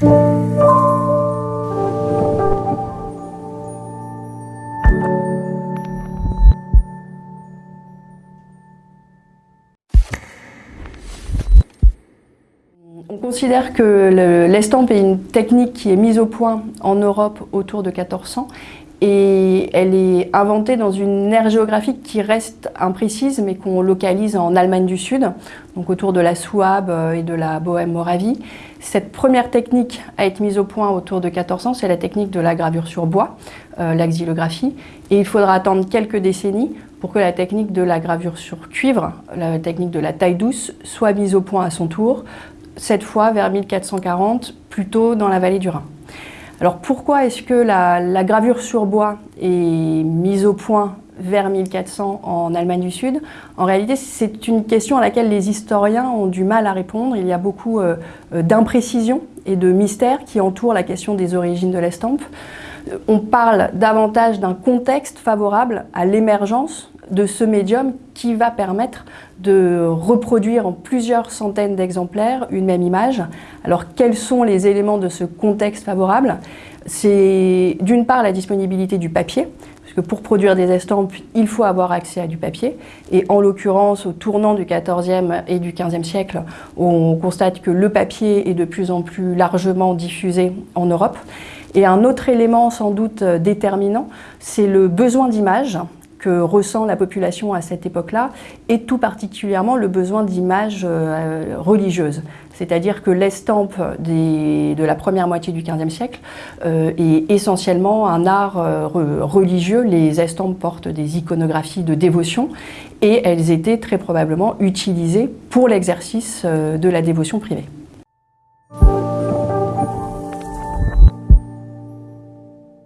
On considère que l'estampe est une technique qui est mise au point en Europe autour de 1400 et elle est inventée dans une aire géographique qui reste imprécise mais qu'on localise en Allemagne du Sud, donc autour de la Souabe euh, et de la Bohème-Moravie. Cette première technique à être mise au point autour de 1400, c'est la technique de la gravure sur bois, euh, et il faudra attendre quelques décennies pour que la technique de la gravure sur cuivre, la technique de la taille douce, soit mise au point à son tour, cette fois vers 1440, plutôt dans la vallée du Rhin. Alors pourquoi est-ce que la, gravure sur bois est mise au point vers 1400 en Allemagne du Sud? En réalité, c'est une question à laquelle les historiens ont du mal à répondre. Il y a beaucoup euh, euh, d'imprécisions et de mystères qui entourent la question des origines de l'estampe. Euh, on parle davantage d'un contexte favorable à l'émergence de ce médium qui va permettre de reproduire en plusieurs centaines d'exemplaires une même image. Alors quels sont les éléments de ce contexte favorable? C'est d'une part la disponibilité du papier, parce que pour produire des estampes, il faut avoir accès à du papier. Et en l'occurrence, au tournant du XIVe et du XVe siècle, on constate que le papier est de plus en plus largement diffusé en Europe. Et un autre élément sans doute déterminant, c'est le besoin d'image que ressent la population à cette époque-là, et tout particulièrement le besoin d'images euh, religieuses. C'est-à-dire que l'estampe de la première moitié du XVe siècle euh, est essentiellement un art euh, religieux. Les estampes portent des iconographies de dévotion et elles étaient très probablement utilisées pour l'exercice de la dévotion privée.